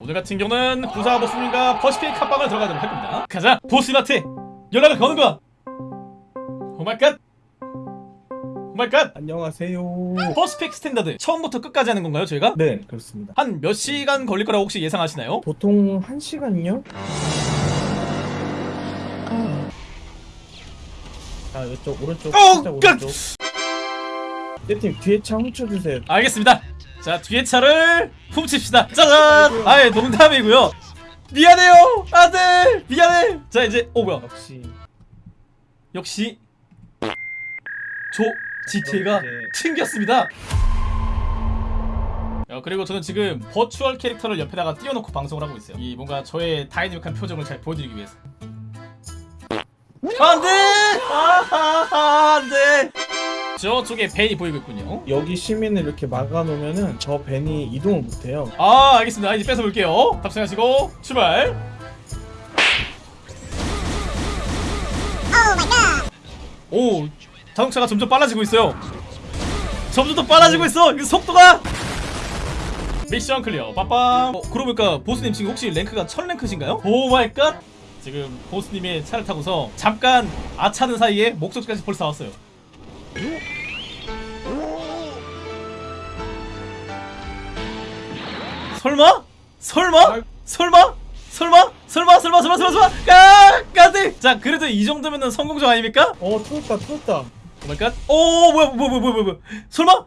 오늘 같은 경우는 부사 보스님과 Pacific 합방을 들어가도록 할 겁니다. 가자! 보스한테 연락을 거는 거야! 오마이갓! 오마이갓! 안녕하세요. Pacific Standard 처음부터 끝까지 하는 건가요 저희가? 네, 그렇습니다. 한 몇 시간 걸릴 거라고 혹시 예상하시나요? 보통 한 시간요? 아, 이쪽 오른쪽, 어, 오른쪽. 세팀 뒤에 차 훔쳐주세요. 알겠습니다. 자 뒤에 차를 훔칩시다. 짜잔! 아예 농담이고요. 미안해요, 아들 미안해. 자 이제 오 뭐야? 역시 역시 조 GTA가 이제 챙겼습니다. 야, 그리고 저는 지금 버추얼 캐릭터를 옆에다가 띄워놓고 방송을 하고 있어요. 이 뭔가 저의 다이내믹한 표정을 잘 보여드리기 위해서. 안돼! 아, 안돼! 저쪽에 van이 보이고 있군요. 여기 시민을 이렇게 막아놓으면은 저 van이 이동을 못해요. 아, 알겠습니다. 이제 뺏어볼게요. 탑승하시고 출발. 오, 자동차가 점점 빨라지고 있어요. 점점 더 빨라지고 있어. 이 속도가. Mission clear. 빠빰. 어, 그러고 보니까 보스님 지금 혹시 rank가 1000rank신가요? Oh my god. 지금 보스님의 차를 타고서 잠깐 아차는 사이에 목적지까지 벌써 왔어요. 설마? 설마? 설마? 설마? 설마? 설마? 설마? 설마? 설마? 까! 까지! 자, 그래도 이 정도면은 성공적 아닙니까? 어, 틀었다, 틀었다. Oh my god. 오, 뭐야, 뭐야, 뭐야, 뭐야, 뭐야. 설마?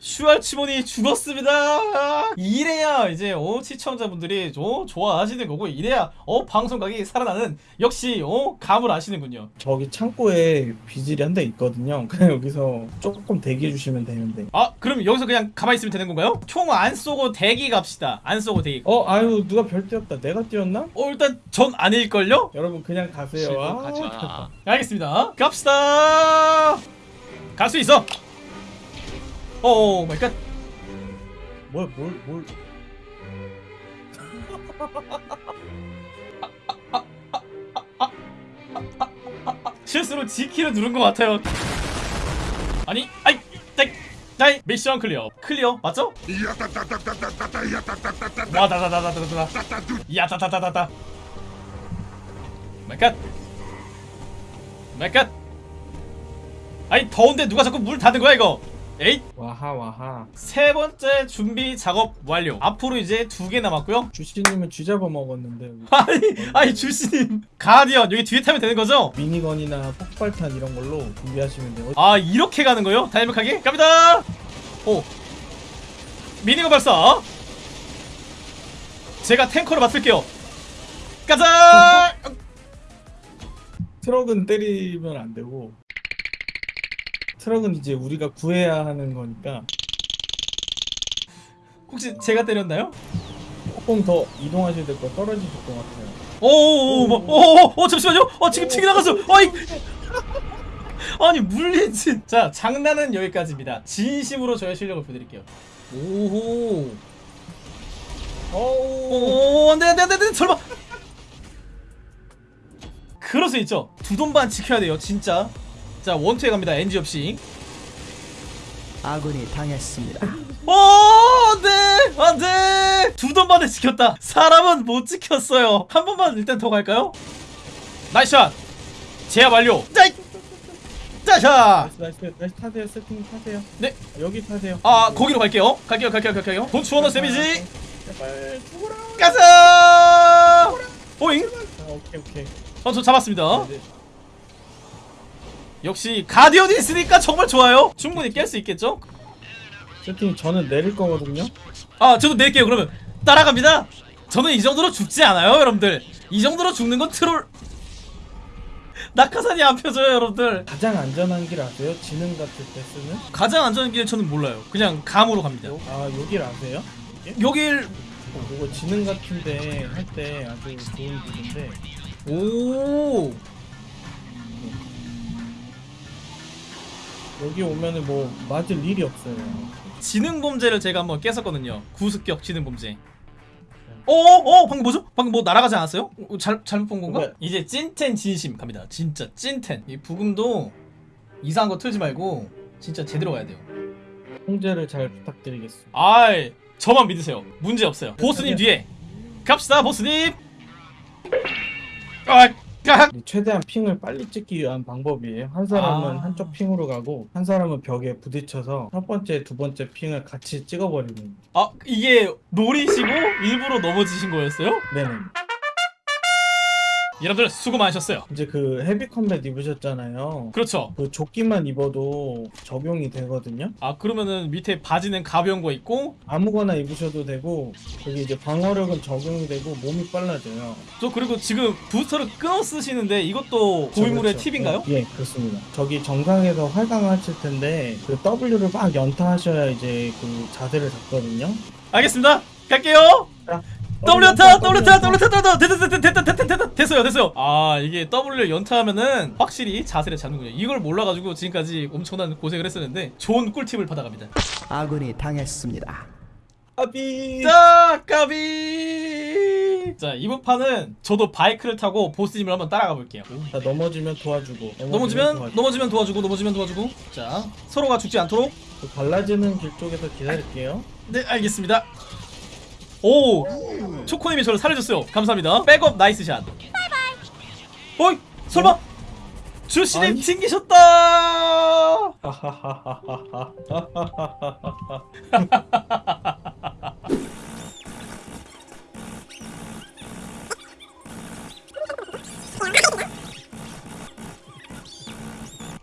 슈알치몬이 죽었습니다. 이래야 이제 어 시청자분들이 어, 좋아하시는 거고 이래야 어 방송각이 살아나는 역시 어 감을 아시는군요. 저기 창고에 비질이 한 대 있거든요. 그냥 여기서 조금 대기해 주시면 되는데. 아 그럼 여기서 그냥 가만히 있으면 되는 건가요? 총 안 쏘고 대기 갑시다. 안 쏘고 대기. 어, 아유, 누가 별 띄웠다. 내가 띄웠나? 어 일단 전 아닐걸요? 여러분 그냥 가세요. 아, 마. 알겠습니다. 갑시다. 갈 수 있어. Oh my god. 뭘, 뭘, 뭘. 실수로 G키를 누른 것 같아요. 아니, 아이, 아이, 아이, 미션 클리어. 클리어 맞죠? 와다다다다다다. 야다다다다다. 마이 갓. 마이 갓. 아니 더운데 누가 자꾸 물 닫은 거야 이거? 에잇. 와하, 와하. 세 번째 준비 작업 완료. 앞으로 이제 두 개 남았고요. 주씨님은 쥐 잡아 먹었는데. 여기 아니, 아니 주씨님 가디언 여기 뒤에 타면 되는 거죠? 미니건이나 폭발탄 이런 걸로 준비하시면 돼요. 아 이렇게 가는 거요? 다이나믹하게 갑니다. 오 미니건 발사. 제가 탱커를 맡을게요. 가자. 트럭은 때리면 안 되고 트럭은 이제 우리가 구해야 하는 거니까 혹시 제가 때렸나요? 조금 더 이동하셔야 될 거 떨어지실 것 같아요. 오오오오 잠시만요. 어 지금 튀기 나갔어. 어이. 아니 물리진. 자 장난은 여기까지입니다. 진심으로 저의 실력을 보여드릴게요. 오호. 어우 오, 안돼, 안돼, 안돼, 안돼, 설마. 그럴 수 있죠. 두 돈반 지켜야 돼요, 진짜. 자, 원투에 갑니다. NG 없이. 아군이 당했습니다. 오, 안돼, 안돼. 두 돈반을 지켰다. 사람은 못 지켰어요. 한 번만 일단 더 갈까요? 나이스 샷. 제압 완료. 짜이. 짜샤. 나이스 나이스 나이스 타세요 세팅 타세요. 네. 여기 타세요. 아, 거기로 갈게요. 갈게요, 갈게요, 갈게요. 돈 주워넣어 데미지. 제발 죽어라. 가자. 오잉. 아, 오케이 오케이. 어, 저 잡았습니다. 네, 네. 역시 가디언이 있으니까 정말 좋아요. 충분히 깰 수 있겠죠? 세팅 저는 내릴 거거든요. 아, 저도 낼게요. 그러면 따라갑니다. 저는 이 정도로 죽지 않아요, 여러분들. 이 정도로 죽는 건 트롤. 낙하산이 안 펴져요, 여러분들. 가장 안전한 길 아세요? 지능 같을 때 쓰는? 가장 안전한 길 저는 몰라요. 그냥 감으로 갑니다. 아 여길 아세요? 여길 어, 이거 지능 같은데 할 때 아주 좋은 길인데 오. 여기 오면은 뭐 맞을 일이 없어요. 지능 범죄를 제가 한번 깼었거든요. 구습격 지능 범죄. 어, 어, 방금 뭐죠? 방금 뭐 날아가지 않았어요? 어, 잘 잘못 본 건가? 네. 이제 찐텐 진심 갑니다. 진짜 찐텐. 이 부금도 이상한 거 틀지 말고 진짜 제대로 가야 돼요. 통제를 잘 부탁드리겠습니다. 아이 저만 믿으세요 문제 없어요 보스님 뒤에 갑시다 보스님 아, 아. 최대한 핑을 빨리 찍기 위한 방법이에요. 한 사람은 아. 한쪽 핑으로 가고 한 사람은 벽에 부딪혀서 첫 번째, 두 번째 핑을 같이 찍어버리는. 아 이게 노리시고 일부러 넘어지신 거였어요? 네네. 여러분들 수고 많으셨어요 이제 그 헤비 컴뱃 입으셨잖아요. 그렇죠 그 조끼만 입어도 적용이 되거든요. 아 그러면은 밑에 바지는 가벼운 거 있고 아무거나 입으셔도 되고 여기 이제 방어력은 적용이 되고 몸이 빨라져요. 저 그리고 지금 부스터를 끊어 쓰시는데 이것도 고인물의 그렇죠. 팁인가요? 예, 그렇습니다. 저기 정상에서 활강하실 텐데 그 W를 막 연타하셔야 이제 그 자세를 잡거든요. 알겠습니다 갈게요 자, W 연타 W 연타 W 연타 됐다 됐다 됐다 됐어요 됐어요. 아 이게 W 연타하면은 확실히 자세를 잡는군요. 이걸 몰라가지고 지금까지 엄청난 고생을 했었는데 좋은 꿀팁을 받아갑니다. 아군이 당했습니다. 아비. 자 까비. 자 이번 판은 저도 바이크를 타고 보스님을 한번 따라가 볼게요. 자, 넘어지면 도와주고. 넘어지면? 도와주고. 넘어지면 도와주고 넘어지면 도와주고. 자 서로가 죽지 않도록. 그 갈라지는 길 쪽에서 기다릴게요. 네 알겠습니다. 오 초코님이 저를 살려줬어요. 감사합니다. 백업 nice shot 어이 설마 주씨님 아니. 튕기셨다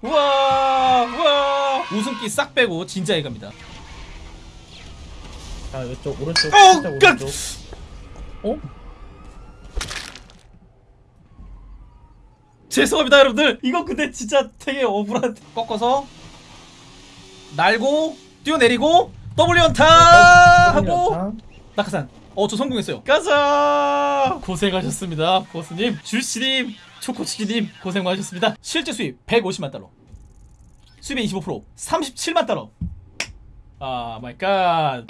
우와 우와 웃음기 싹 빼고 진지하게 갑니다 자, 이쪽 오른쪽 어, 오른쪽. 어? 죄송합니다 여러분들. 이거 근데 진짜 되게 억울한. 꺾어서 날고 뛰어내리고 W 연타 하고 연타. 낙하산. 어 저 성공했어요. 가자! 고생하셨습니다 보스님. 주씨님 초코치기님 고생 많으셨습니다. 실제 수입 150만 달러. 수입의 25% 37만 달러. 아 마이 갓